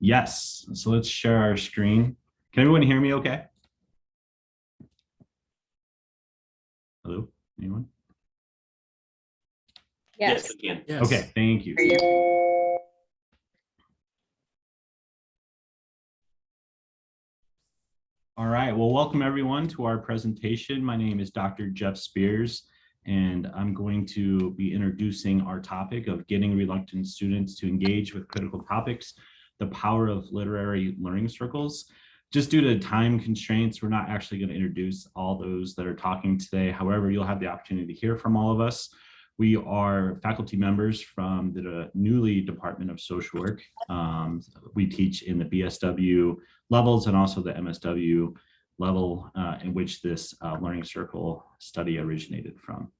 Yes, so let's share our screen. Can everyone hear me okay? Hello, anyone? Yes. we can. Yes. Okay, thank you. All right, well, welcome everyone to our presentation. My name is Dr. Jeff Spears, and I'm going to be introducing our topic of getting reluctant students to engage with critical topics, the power of literary learning circles. Just due to time constraints, we're not actually going to introduce all those that are talking today. However, you'll have the opportunity to hear from all of us. We are faculty members from the newly Department of Social Work. Um, we teach in the BSW levels and also the MSW level uh, in which this uh, learning circle study originated from.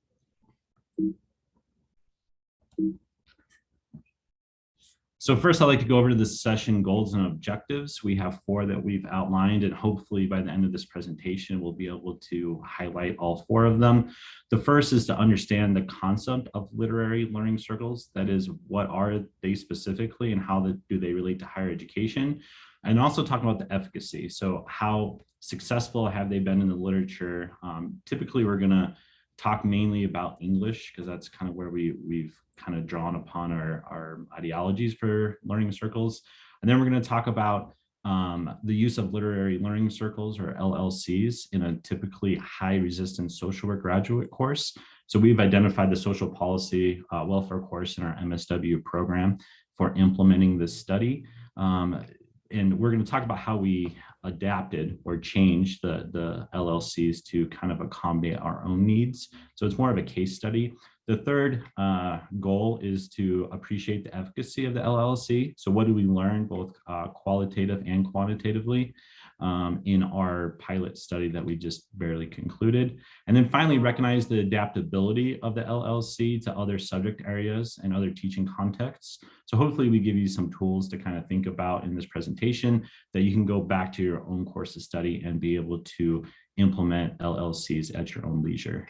So first, I'd like to go over to the session goals and objectives. We have four that we've outlined, and hopefully by the end of this presentation, we'll be able to highlight all four of them. The first is to understand the concept of literary learning circles. That is, what are they specifically and how the, do they relate to higher education? And also talk about the efficacy. So how successful have they been in the literature? Um, typically, we're gonna talk mainly about English because that's kind of where we, we've kind of drawn upon our, our ideologies for learning circles. And then we're going to talk about um, the use of literary learning circles or LLCs in a typically high resistance social work graduate course. So we've identified the social policy uh, welfare course in our MSW program for implementing this study. Um, and we're going to talk about how we adapted or changed the, the LLCs to kind of accommodate our own needs. So it's more of a case study. The third uh, goal is to appreciate the efficacy of the LLC. So what do we learn both uh, qualitative and quantitatively um, in our pilot study that we just barely concluded. And then finally recognize the adaptability of the LLC to other subject areas and other teaching contexts. So hopefully we give you some tools to kind of think about in this presentation that you can go back to your own course of study and be able to implement LLCs at your own leisure.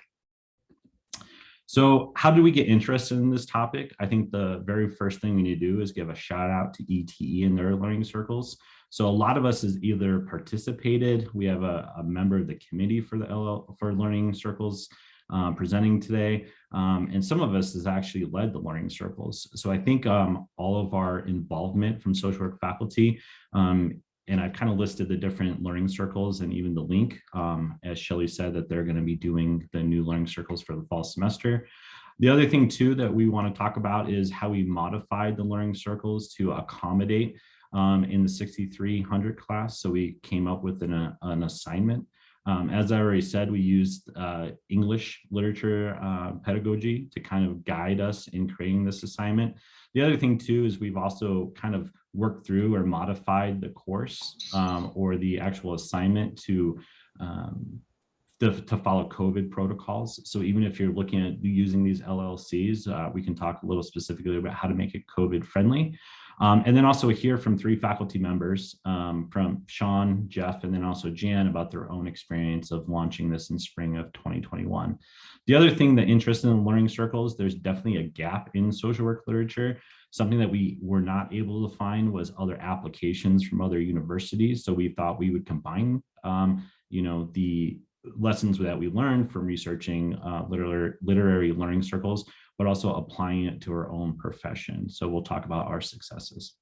So how do we get interested in this topic? I think the very first thing we need to do is give a shout out to ETE and their learning circles. So a lot of us has either participated, we have a, a member of the committee for the LL, for learning circles um, presenting today, um, and some of us has actually led the learning circles. So I think um, all of our involvement from social work faculty um, and I've kind of listed the different learning circles and even the link, um, as Shelly said, that they're going to be doing the new learning circles for the fall semester. The other thing too that we want to talk about is how we modified the learning circles to accommodate um, in the 6300 class. So we came up with an, uh, an assignment. Um, as I already said, we used uh, English literature uh, pedagogy to kind of guide us in creating this assignment. The other thing too is we've also kind of worked through or modified the course um, or the actual assignment to um, to, to, follow COVID protocols. So even if you're looking at using these LLCs, uh, we can talk a little specifically about how to make it COVID friendly. Um, and then also hear from three faculty members um, from Sean, Jeff, and then also Jan about their own experience of launching this in spring of 2021. The other thing that interested in learning circles, there's definitely a gap in social work literature. Something that we were not able to find was other applications from other universities. So we thought we would combine, um, you know, the lessons that we learned from researching uh, literary, literary learning circles, but also applying it to our own profession. So we'll talk about our successes.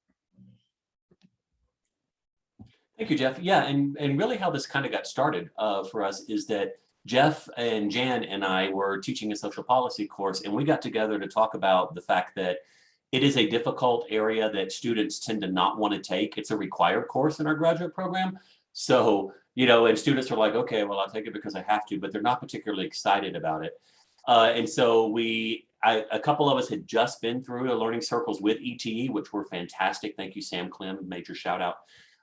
Thank you, Jeff. Yeah, and, and really how this kind of got started uh, for us is that Jeff and Jan and I were teaching a social policy course, and we got together to talk about the fact that it is a difficult area that students tend to not want to take. It's a required course in our graduate program. So, you know, and students are like, okay, well, I'll take it because I have to, but they're not particularly excited about it. Uh, and so we, I, a couple of us had just been through the learning circles with ETE, which were fantastic. Thank you, Sam Clem, major shout out.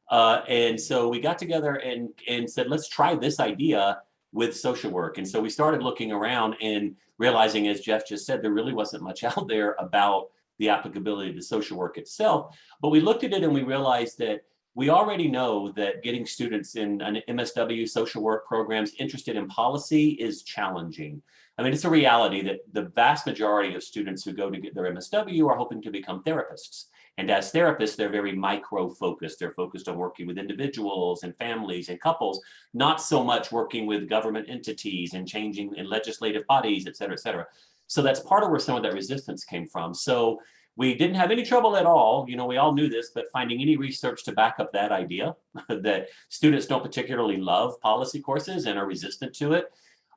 Uh, and so we got together and, and said, let's try this idea with social work. And so we started looking around and realizing, as Jeff just said, there really wasn't much out there about the applicability to social work itself. But we looked at it and we realized that we already know that getting students in an MSW social work programs interested in policy is challenging. I mean, it's a reality that the vast majority of students who go to get their MSW are hoping to become therapists. And as therapists, they're very micro focused. They're focused on working with individuals and families and couples, not so much working with government entities and changing in legislative bodies, et cetera, et cetera. So that's part of where some of that resistance came from. So we didn't have any trouble at all. You know, we all knew this, but finding any research to back up that idea that students don't particularly love policy courses and are resistant to it.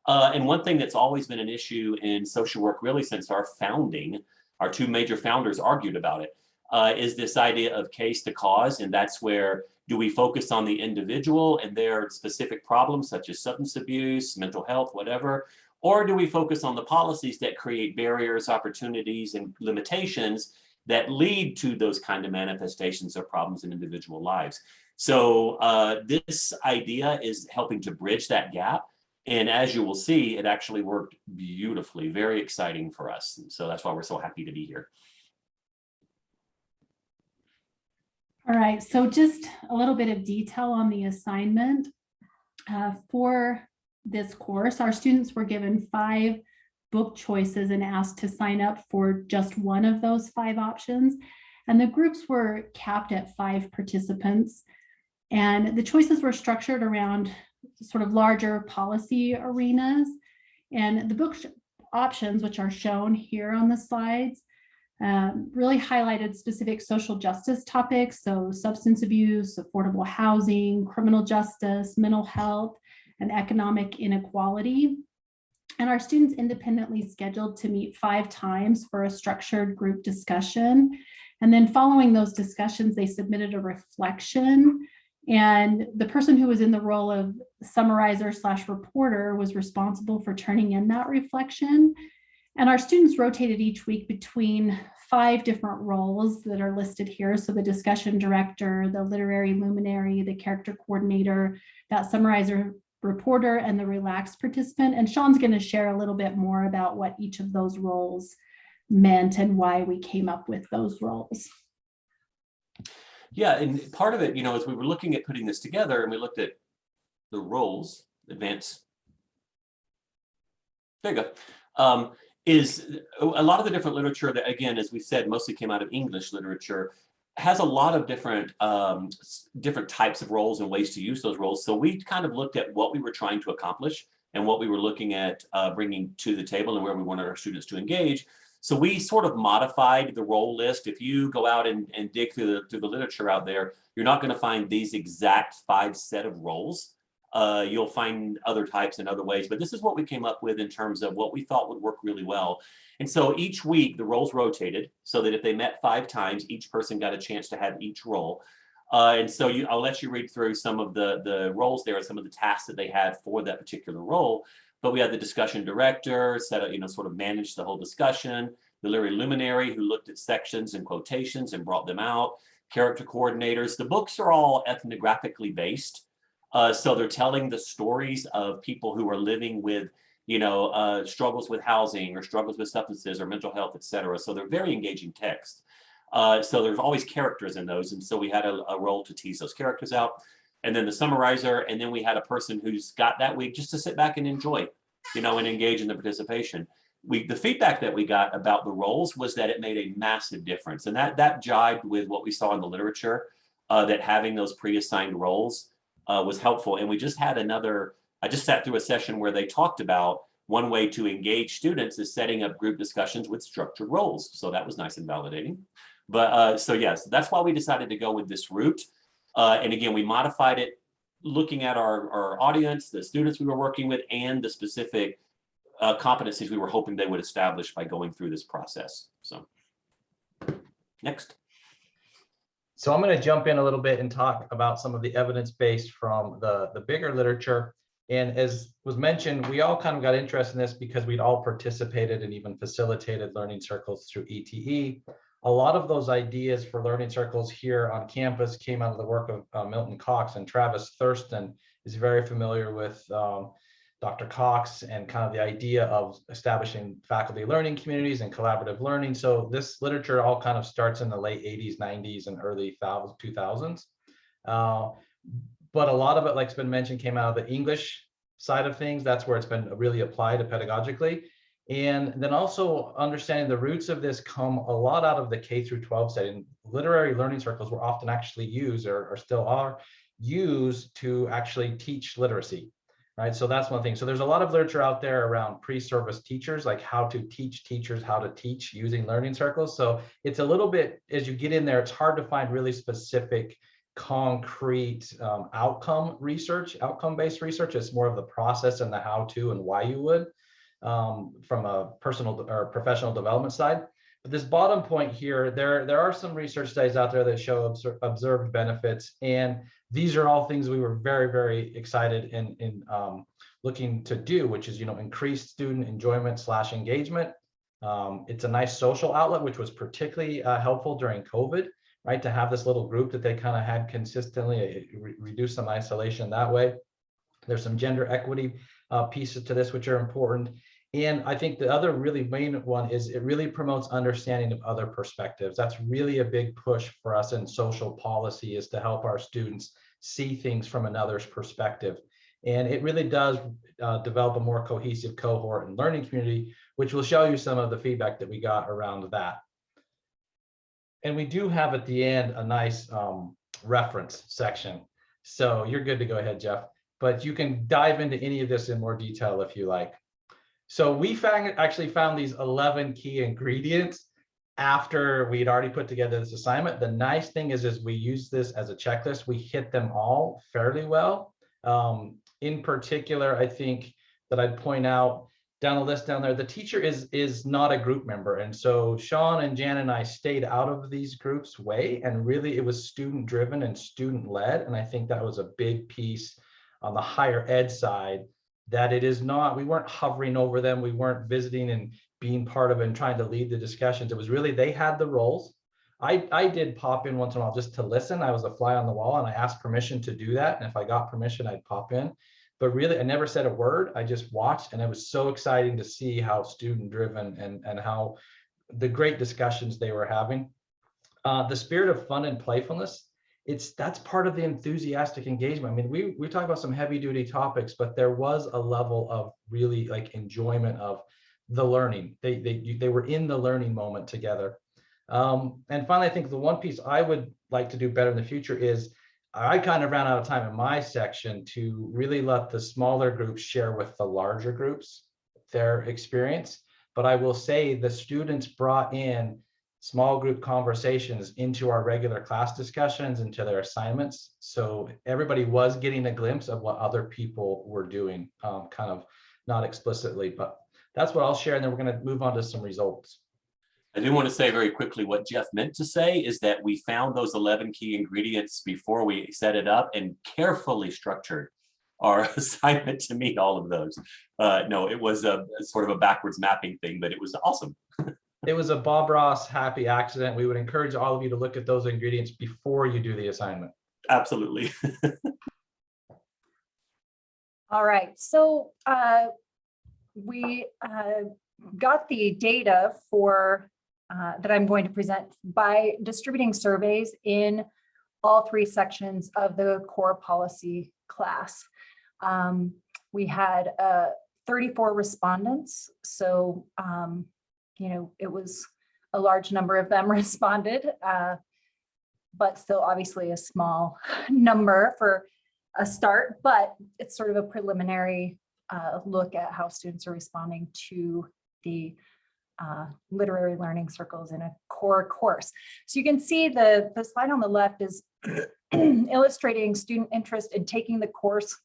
Uh, and one thing that's always been an issue in social work, really since our founding, our two major founders argued about it, uh, is this idea of case to cause. And that's where do we focus on the individual and their specific problems such as substance abuse, mental health, whatever, or do we focus on the policies that create barriers, opportunities, and limitations that lead to those kind of manifestations of problems in individual lives? So uh, this idea is helping to bridge that gap. And as you will see, it actually worked beautifully, very exciting for us. And so that's why we're so happy to be here. All right, so just a little bit of detail on the assignment. Uh, for this course, our students were given five book choices and asked to sign up for just one of those five options. And the groups were capped at five participants. And the choices were structured around sort of larger policy arenas. And the book options, which are shown here on the slides, um, really highlighted specific social justice topics. So substance abuse, affordable housing, criminal justice, mental health, and economic inequality. And our students independently scheduled to meet five times for a structured group discussion. And then following those discussions, they submitted a reflection. And the person who was in the role of summarizer slash reporter was responsible for turning in that reflection. And our students rotated each week between five different roles that are listed here. So the discussion director, the literary luminary, the character coordinator, that summarizer reporter, and the relaxed participant. And Sean's going to share a little bit more about what each of those roles meant and why we came up with those roles. Yeah, and part of it, you know, as we were looking at putting this together and we looked at the roles, advance. There you go. Um, is a lot of the different literature that, again, as we said, mostly came out of English literature, has a lot of different um, different types of roles and ways to use those roles. So we kind of looked at what we were trying to accomplish and what we were looking at uh, bringing to the table and where we wanted our students to engage. So we sort of modified the role list. If you go out and, and dig through the, through the literature out there, you're not going to find these exact five set of roles. Uh, you'll find other types and other ways, but this is what we came up with in terms of what we thought would work really well. And so each week the roles rotated so that if they met five times, each person got a chance to have each role. Uh, and so you, I'll let you read through some of the, the roles there and some of the tasks that they had for that particular role. But we had the discussion director, set up, you know, sort of managed the whole discussion, the literary luminary who looked at sections and quotations and brought them out, character coordinators. The books are all ethnographically based. Uh, so they're telling the stories of people who are living with, you know, uh, struggles with housing or struggles with substances or mental health, et cetera. So they're very engaging text. Uh, so there's always characters in those. And so we had a, a, role to tease those characters out. And then the summarizer, and then we had a person who's got that week just to sit back and enjoy, you know, and engage in the participation. We, the feedback that we got about the roles was that it made a massive difference. And that, that jibed with what we saw in the literature, uh, that having those pre-assigned roles uh, was helpful. And we just had another, I just sat through a session where they talked about one way to engage students is setting up group discussions with structured roles. So that was nice and validating. But uh, so yes, that's why we decided to go with this route. Uh, and again, we modified it looking at our, our audience, the students we were working with, and the specific uh, competencies we were hoping they would establish by going through this process. So next. So I'm going to jump in a little bit and talk about some of the evidence based from the, the bigger literature. And as was mentioned, we all kind of got interested in this because we'd all participated and even facilitated learning circles through ETE. A lot of those ideas for learning circles here on campus came out of the work of uh, Milton Cox and Travis Thurston is very familiar with um, Dr. Cox and kind of the idea of establishing faculty learning communities and collaborative learning. So this literature all kind of starts in the late 80s, 90s, and early 2000s. Uh, but a lot of it, like it's been mentioned, came out of the English side of things. That's where it's been really applied pedagogically. And then also understanding the roots of this come a lot out of the K through 12 setting. Literary learning circles were often actually used or, or still are used to actually teach literacy, right? So that's one thing. So there's a lot of literature out there around pre-service teachers, like how to teach teachers how to teach using learning circles. So it's a little bit, as you get in there, it's hard to find really specific concrete um, outcome research, outcome-based research. It's more of the process and the how to and why you would um, from a personal or professional development side. But this bottom point here, there, there are some research studies out there that show obser observed benefits. And these are all things we were very, very excited in, in um, looking to do, which is, you know, increased student enjoyment slash engagement. Um, it's a nice social outlet, which was particularly uh, helpful during COVID, right? To have this little group that they kind of had consistently, re reduce some isolation that way. There's some gender equity uh, pieces to this, which are important. And I think the other really main one is it really promotes understanding of other perspectives. That's really a big push for us in social policy is to help our students see things from another's perspective. And it really does uh, develop a more cohesive cohort and learning community, which will show you some of the feedback that we got around that. And we do have at the end a nice um, reference section. So you're good to go ahead, Jeff, but you can dive into any of this in more detail if you like. So we found actually found these 11 key ingredients after we'd already put together this assignment. The nice thing is, is we use this as a checklist. We hit them all fairly well. Um, in particular, I think that I'd point out down the list down there, the teacher is is not a group member. And so Sean and Jan and I stayed out of these groups way, and really it was student driven and student led. And I think that was a big piece on the higher ed side that it is not, we weren't hovering over them. We weren't visiting and being part of and trying to lead the discussions. It was really, they had the roles. I, I did pop in once in a while just to listen. I was a fly on the wall and I asked permission to do that. And if I got permission, I'd pop in. But really, I never said a word. I just watched and it was so exciting to see how student driven and, and how the great discussions they were having. Uh, the spirit of fun and playfulness it's that's part of the enthusiastic engagement. I mean, we we talk about some heavy duty topics, but there was a level of really like enjoyment of the learning. They they they were in the learning moment together. Um, and finally, I think the one piece I would like to do better in the future is I kind of ran out of time in my section to really let the smaller groups share with the larger groups their experience. But I will say the students brought in small group conversations into our regular class discussions, into their assignments. So everybody was getting a glimpse of what other people were doing, um, kind of not explicitly, but that's what I'll share. And then we're going to move on to some results. I do want to say very quickly what Jeff meant to say is that we found those 11 key ingredients before we set it up and carefully structured our assignment to meet all of those. Uh, no, it was a, a sort of a backwards mapping thing, but it was awesome. it was a Bob Ross happy accident. We would encourage all of you to look at those ingredients before you do the assignment. Absolutely. All right, so uh, we uh, got the data for uh, that I'm going to present by distributing surveys in all three sections of the core policy class. Um, we had uh, 34 respondents, so um, you know, it was a large number of them responded, uh, but still obviously a small number for a start, but it's sort of a preliminary uh, look at how students are responding to the uh, literary learning circles in a core course. So you can see the, the slide on the left is illustrating student interest in taking the course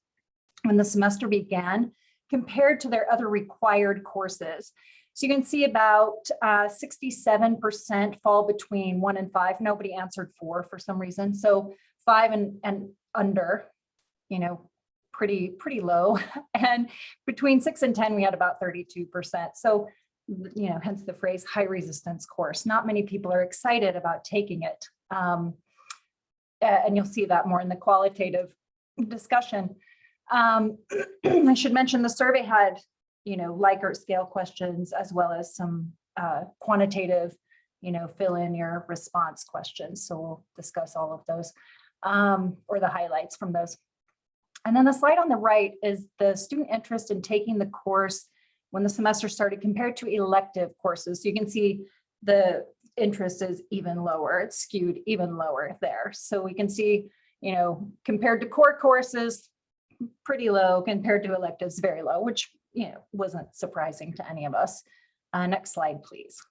when the semester began compared to their other required courses. So you can see about 67% uh, fall between one and five. Nobody answered four for some reason. So five and, and under, you know, pretty, pretty low. And between six and 10, we had about 32%. So, you know, hence the phrase high resistance course. Not many people are excited about taking it. Um, and you'll see that more in the qualitative discussion. Um, I should mention the survey had you know, Likert scale questions, as well as some uh, quantitative, you know, fill in your response questions. So we'll discuss all of those um, or the highlights from those. And then the slide on the right is the student interest in taking the course when the semester started compared to elective courses. So you can see the interest is even lower. It's skewed even lower there. So we can see, you know, compared to core courses, pretty low compared to electives, very low, which, you know, wasn't surprising to any of us. Uh, next slide, please.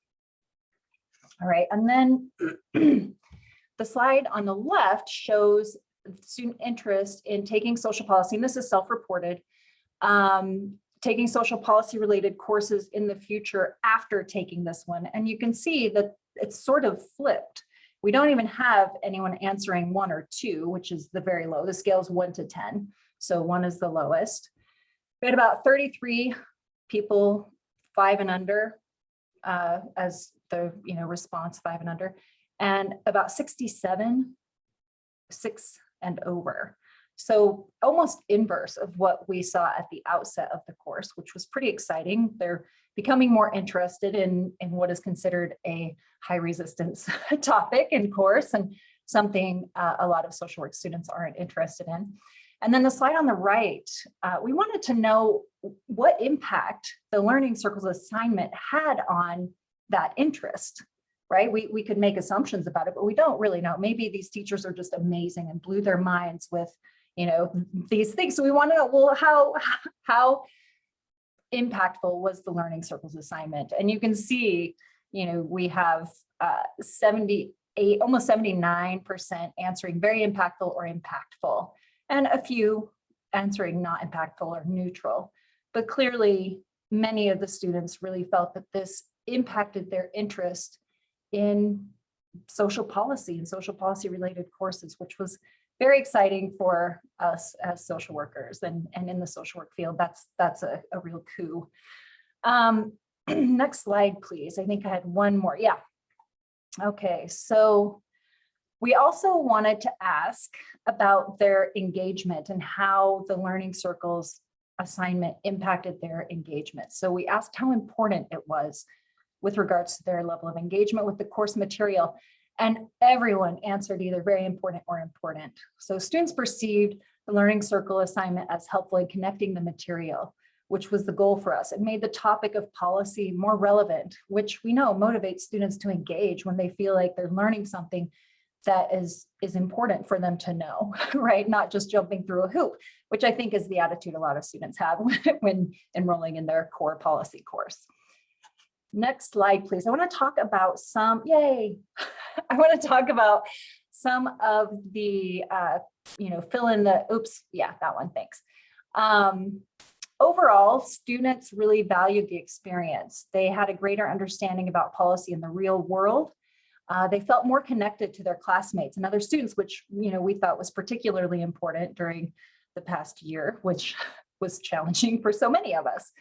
All right, and then the slide on the left shows student interest in taking social policy, and this is self-reported, um, taking social policy related courses in the future after taking this one. And you can see that it's sort of flipped. We don't even have anyone answering one or two, which is the very low. The scale is one to 10. So one is the lowest. We had about 33 people, five and under, uh, as the you know response five and under, and about 67, six and over. So almost inverse of what we saw at the outset of the course, which was pretty exciting. They're becoming more interested in, in what is considered a high resistance topic in course and something uh, a lot of social work students aren't interested in. And then the slide on the right, uh, we wanted to know what impact the Learning Circles assignment had on that interest, right? We, we could make assumptions about it, but we don't really know. Maybe these teachers are just amazing and blew their minds with, you know, these things. So we want to know, well, how, how impactful was the Learning Circles assignment? And you can see, you know, we have uh, 78, almost 79% answering very impactful or impactful, and a few answering not impactful or neutral. But clearly, many of the students really felt that this impacted their interest in social policy and social policy related courses, which was very exciting for us as social workers and, and in the social work field. That's, that's a, a real coup. Um, next slide, please. I think I had one more. Yeah. Okay, so we also wanted to ask about their engagement and how the Learning Circles assignment impacted their engagement. So we asked how important it was with regards to their level of engagement with the course material. And everyone answered either very important or important. So students perceived the Learning Circle assignment as helpful in connecting the material, which was the goal for us. It made the topic of policy more relevant, which we know motivates students to engage when they feel like they're learning something that is, is important for them to know, right? Not just jumping through a hoop, which I think is the attitude a lot of students have when enrolling in their core policy course. Next slide, please. I want to talk about some, yay, I want to talk about some of the, uh, you know, fill in the, oops, yeah, that one, thanks. Um, overall, students really valued the experience. They had a greater understanding about policy in the real world. Uh, they felt more connected to their classmates and other students, which, you know, we thought was particularly important during the past year, which was challenging for so many of us.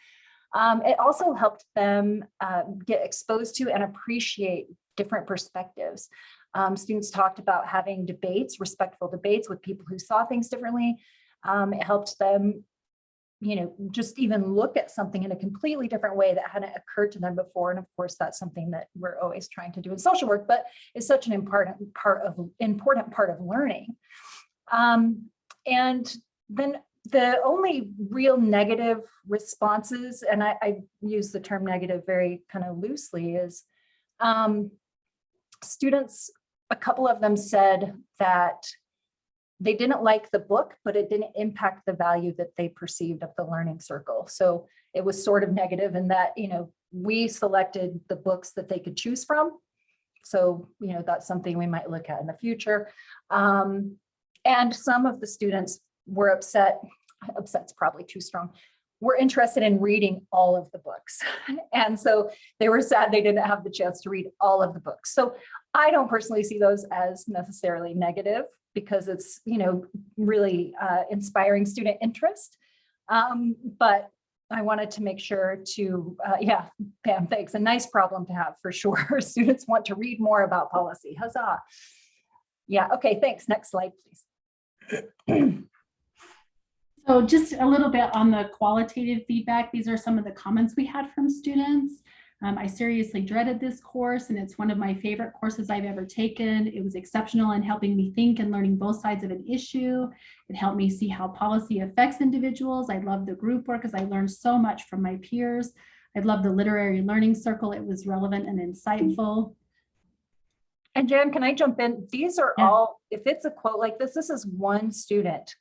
Um, it also helped them uh, get exposed to and appreciate different perspectives. Um, students talked about having debates, respectful debates with people who saw things differently. Um, it helped them, you know, just even look at something in a completely different way that hadn't occurred to them before. And of course, that's something that we're always trying to do in social work, but it's such an important part of important part of learning. Um, and then the only real negative responses, and I, I, use the term negative very kind of loosely, is um, students, a couple of them said that they didn't like the book, but it didn't impact the value that they perceived of the learning circle. So it was sort of negative in that, you know, we selected the books that they could choose from. So, you know, that's something we might look at in the future. Um, and some of the students were upset, upset's probably too strong, were interested in reading all of the books. And so they were sad they didn't have the chance to read all of the books. So I don't personally see those as necessarily negative because it's, you know, really uh, inspiring student interest. Um, but I wanted to make sure to, uh, yeah, Pam, thanks. A nice problem to have for sure. Students want to read more about policy. Huzzah. Yeah, okay, thanks. Next slide, please. So just a little bit on the qualitative feedback. These are some of the comments we had from students. Um, I seriously dreaded this course and it's one of my favorite courses I've ever taken. It was exceptional in helping me think and learning both sides of an issue. It helped me see how policy affects individuals. I love the group work as I learned so much from my peers. I love the literary learning circle. It was relevant and insightful. And Jan, can I jump in? These are Yeah. all, if it's a quote like this, this is one student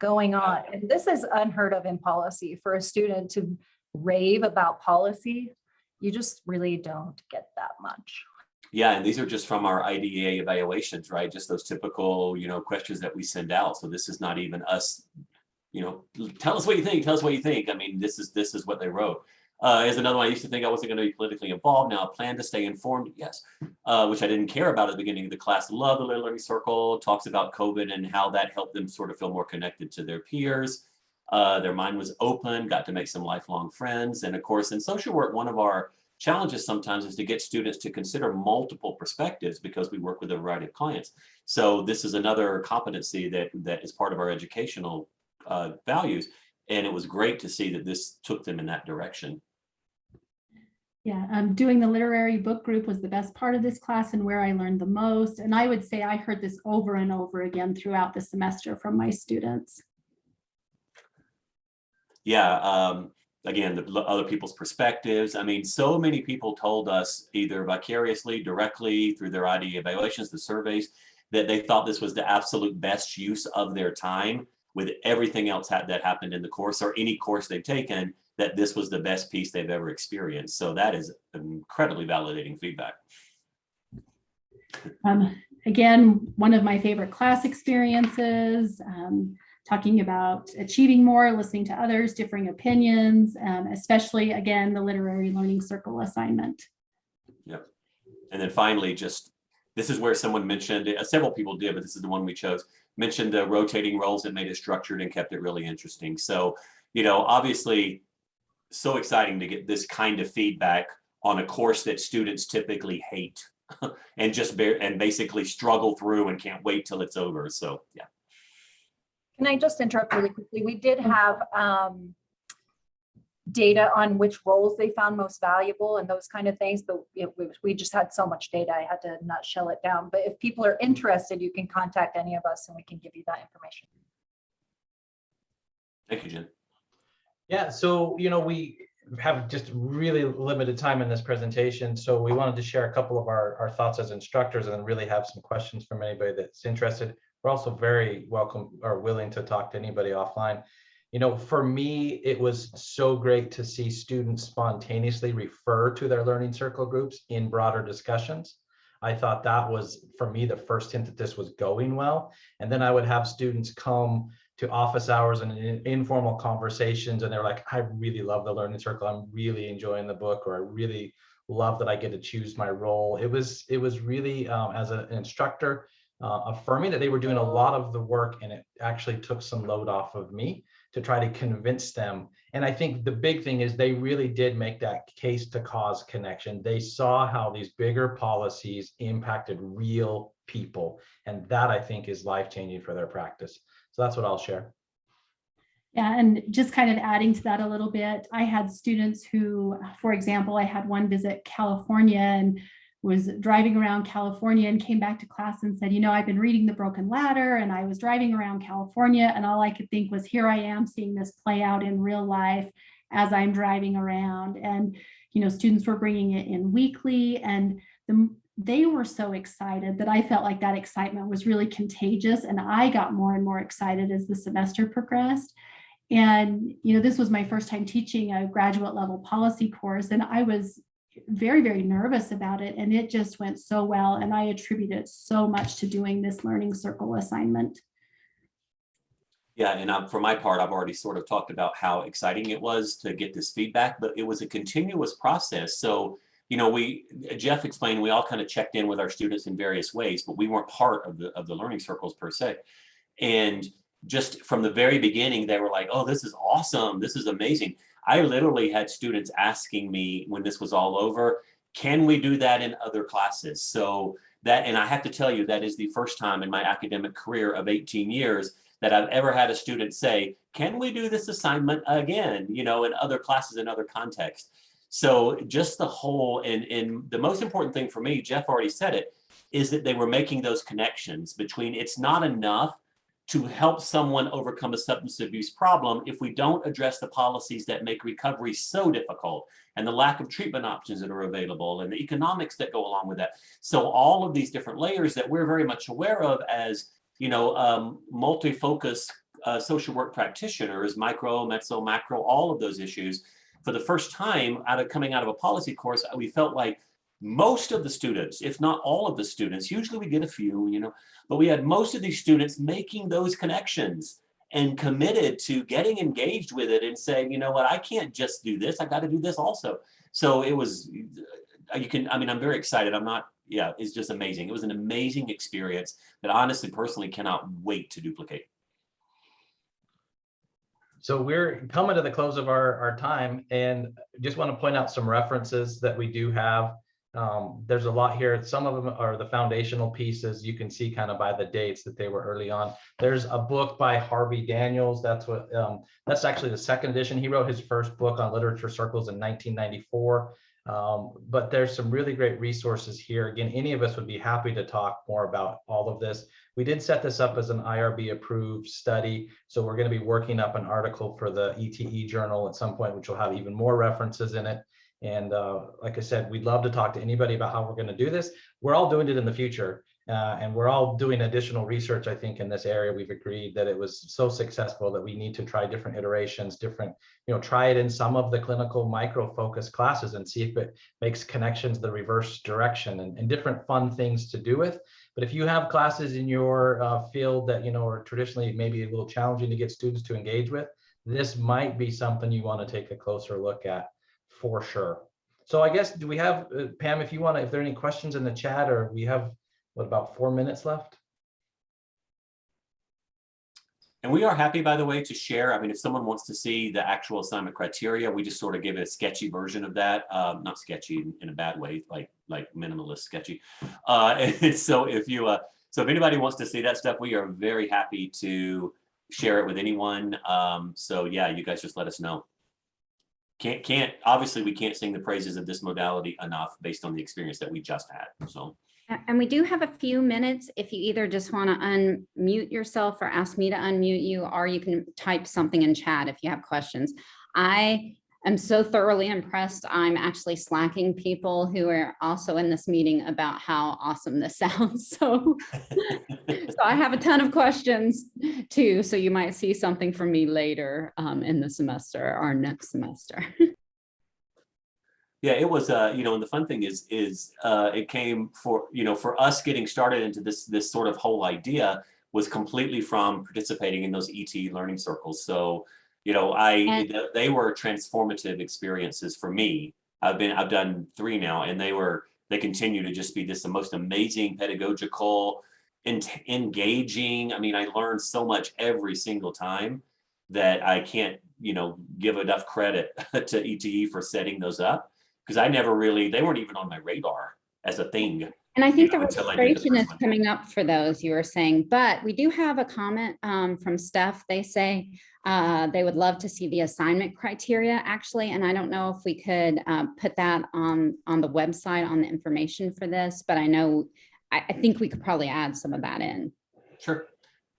going on. And this is unheard of in policy for a student to rave about policy. You just really don't get that much. Yeah, and these are just from our IDEA evaluations, right? Just those typical, you know, questions that we send out. So this is not even us, you know, tell us what you think, tell us what you think. I mean, this is, this is what they wrote. Uh, here's another one. I used to think I wasn't going to be politically involved. Now I plan to stay informed. Yes, uh, which I didn't care about at the beginning of the class. Love the Learning Circle. Talks about COVID and how that helped them sort of feel more connected to their peers. Uh, their mind was open, got to make some lifelong friends. And of course, in social work, one of our challenges sometimes is to get students to consider multiple perspectives because we work with a variety of clients. So this is another competency that that is part of our educational uh, values. And it was great to see that this took them in that direction. Yeah, um, doing the literary book group was the best part of this class and where I learned the most. And I would say I heard this over and over again throughout the semester from my students. Yeah, um, again, the other people's perspectives. I mean, so many people told us either vicariously, directly through their ID evaluations, the surveys, that they thought this was the absolute best use of their time with everything else that happened in the course or any course they've taken, that this was the best piece they've ever experienced. So that is incredibly validating feedback. Um, again, one of my favorite class experiences, um, talking about achieving more, listening to others, differing opinions, um, especially again, the literary learning circle assignment. Yep. And then finally, just, this is where someone mentioned, uh, several people did, but this is the one we chose, mentioned the rotating roles that made it structured and kept it really interesting. So, you know, obviously, so exciting to get this kind of feedback on a course that students typically hate and just bear, and basically struggle through and can't wait till it's over. So, yeah. Can I just interrupt really quickly? We did have um, data on which roles they found most valuable and those kind of things, but it- we- we just had so much data, I had to nutshell it down. But if people are interested, you can contact any of us and we can give you that information. Thank you, Jen. Yeah, so, you know, we have just really limited time in this presentation, so we wanted to share a couple of our, our thoughts as instructors and then really have some questions from anybody that's interested. We're also very welcome or willing to talk to anybody offline. You know, for me, it was so great to see students spontaneously refer to their learning circle groups in broader discussions. I thought that was, for me, the first hint that this was going well. And then I would have students come to office hours and in- informal conversations and they're like i really love the learning circle. I'm really enjoying the book or i really love that i get to choose my role. It was it was really um, as an instructor uh, affirming that they were doing a lot of the work and it actually took some load off of me to try to convince them. And i think the big thing is they really did make that case to cause connection. They saw how these bigger policies impacted real people and that i think is life changing for their practice so that's what I'll share. Yeah, and just kind of adding to that a little bit, I had students who, for example, I had one visit California and was driving around California and came back to class and said, you know, I've been reading The Broken Ladder and I was driving around California and all I could think was, here I am seeing this play out in real life as I'm driving around. And, you know, students were bringing it in weekly and the, they were so excited that I felt like that excitement was really contagious. And I got more and more excited as the semester progressed. And, you know, this was my first time teaching a graduate level policy course, and I was very, very nervous about it. And it just went so well. And I attribute it so much to doing this learning circle assignment. Yeah, and um, for my part, I've already sort of talked about how exciting it was to get this feedback, but it was a continuous process. So, you know, we, Jeff explained, we all kind of checked in with our students in various ways, but we weren't part of the, of the learning circles per se. And just from the very beginning, they were like, oh, this is awesome. This is amazing. I literally had students asking me when this was all over, can we do that in other classes? So that, and I have to tell you, that is the first time in my academic career of 18 years that I've ever had a student say, can we do this assignment again, you know, in other classes, in other contexts. So just the whole, and, and the most important thing for me, Jeff already said it, is that they were making those connections between it's not enough to help someone overcome a substance abuse problem if we don't address the policies that make recovery so difficult and the lack of treatment options that are available and the economics that go along with that. So all of these different layers that we're very much aware of as, you know, um, multi-focus uh, social work practitioners, micro, meso, macro, all of those issues. For the first time out of coming out of a policy course, we felt like most of the students, if not all of the students, usually we get a few, you know, but we had most of these students making those connections and committed to getting engaged with it and saying, you know what, I can't just do this, I got to do this also. So it was, uh, you can, I mean, I'm very excited. I'm not, yeah, it's just amazing. It was an amazing experience that honestly, personally cannot wait to duplicate. So we're coming to the close of our, our time and just want to point out some references that we do have. Um, there's a lot here. Some of them are the foundational pieces. You can see kind of by the dates that they were early on. There's a book by Harvey Daniels. That's what, um, that's actually the second edition. He wrote his first book on literature circles in 1994. Um, but there's some really great resources here. Again, any of us would be happy to talk more about all of this. We did set this up as an IRB approved study. So we're going to be working up an article for the ETE journal at some point, which will have even more references in it. And uh, like I said, we'd love to talk to anybody about how we're going to do this. We're all doing it in the future. Uh, and we're all doing additional research, I think, in this area. We've agreed that it was so successful that we need to try different iterations, different, you know, try it in some of the clinical micro focus classes and see if it makes connections the reverse direction and, and different fun things to do with. But if you have classes in your uh, field that, you know, are traditionally maybe a little challenging to get students to engage with, this might be something you want to take a closer look at for sure. So I guess, do we have, uh, Pam, if you want to, if there are any questions in the chat or we have, what, about four minutes left? And we are happy, by the way, to share. I mean, if someone wants to see the actual assignment criteria, we just sort of give it a sketchy version of that. Um, not sketchy in, in, a bad way, like like minimalist sketchy. Uh, so if you, uh, so if anybody wants to see that stuff, we are very happy to share it with anyone. Um, so yeah, you guys just let us know. Can't can't obviously we can't sing the praises of this modality enough based on the experience that we just had. So. And we do have a few minutes if you either just want to unmute yourself or ask me to unmute you, or you can type something in chat if you have questions. I am so thoroughly impressed. I'm actually slacking people who are also in this meeting about how awesome this sounds. So, so I have a ton of questions too. So you might see something from me later um, in the semester or next semester. Yeah, it was, uh, you know, and the fun thing is, is uh, it came for, you know, for us getting started into this, this sort of whole idea was completely from participating in those ET learning circles. So, you know, I, And- they were transformative experiences for me. I've been, I've done three now and they were, they continue to just be this the most amazing pedagogical, en- engaging. I mean, I learned so much every single time that I can't, you know, give enough credit to ETE for setting those up because I never really, they weren't even on my radar as a thing. And I think know, the I the is one. coming up for those you were saying, but we do have a comment um, from Steph. They say uh, they would love to see the assignment criteria actually, and I don't know if we could uh, put that on, on the website on the information for this, but I know, I, I think we could probably add some of that in. Sure.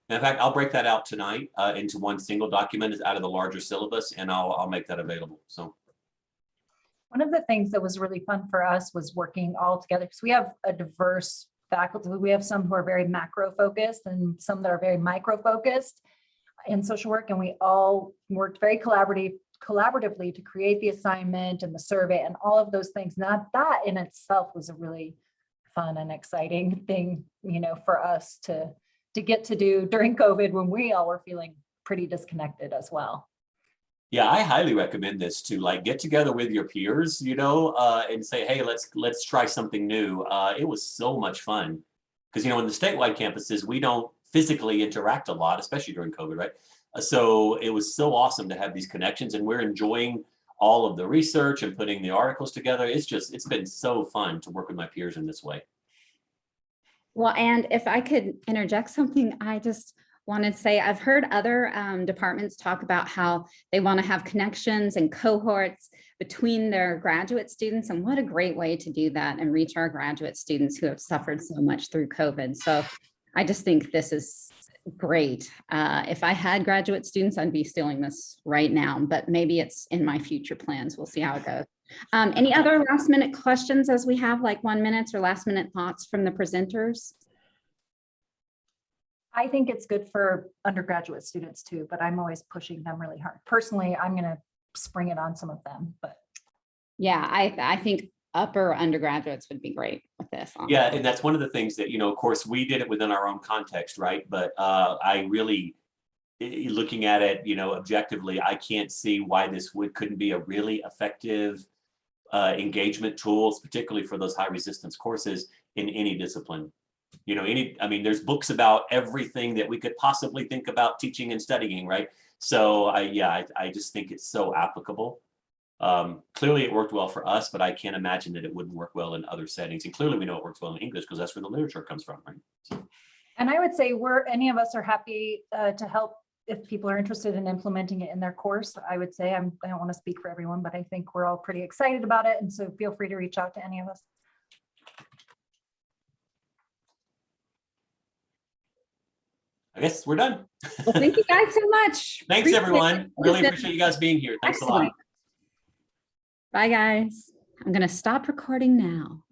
In fact, I'll break that out tonight uh, into one single document is out of the larger syllabus and I'll, I'll make that available. So, One of the things that was really fun for us was working all together because we have a diverse faculty. We have some who are very macro focused and some that are very micro focused in social work. And we all worked very collaborative, collaboratively to create the assignment and the survey and all of those things. Now that in itself was a really fun and exciting thing, you know, for us to, to get to do during COVID when we all were feeling pretty disconnected as well. Yeah, I highly recommend this to like get together with your peers, you know, uh, and say, hey, let's let's try something new. Uh, it was so much fun because you know in the statewide campuses we don't physically interact a lot, especially during COVID, right? Uh, So it was so awesome to have these connections, and we're enjoying all of the research and putting the articles together. It's just it's been so fun to work with my peers in this way. Well, and if I could interject something, I just wanted to say, I've heard other um, departments talk about how they want to have connections and cohorts, between their graduate students. And what a great way to do that and reach our graduate students who have suffered so much through COVID. So I just think this is great. Uh, if I had graduate students, I'd be stealing this right now, but maybe it's in my future plans. We'll see how it goes. Um, any other last minute questions as we have like one minutes or last minute thoughts from the presenters? I think it's good for undergraduate students too, but I'm always pushing them really hard. Personally, I'm gonna spring it on some of them, but Yeah, I, I think upper undergraduates would be great with this. Yeah, and that's one of the things that, you know, of course, we did it within our own context, right? But uh, I really, i- i- looking at it, you know, objectively, I can't see why this would, couldn't be a really effective uh, engagement tools, particularly for those high resistance courses in any discipline. You know, any, I mean, there's books about everything that we could possibly think about teaching and studying, right? So I, yeah, I, I just think it's so applicable. Um, clearly it worked well for us, but I can't imagine that it wouldn't work well in other settings. And clearly we know it works well in English because that's where the literature comes from, right? So, And I would say we're, any of us are happy uh, to help if people are interested in implementing it in their course. I would say, I'm, I don't want to speak for everyone, but I think we're all pretty excited about it. And so feel free to reach out to any of us. I guess we're done. Well, thank you guys so much. Thanks, Appreciate everyone. it. Really appreciate you guys being here. Thanks a lot. Bye, guys. I'm gonna stop recording now.